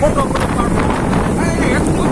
Vamos lá, vamos lá.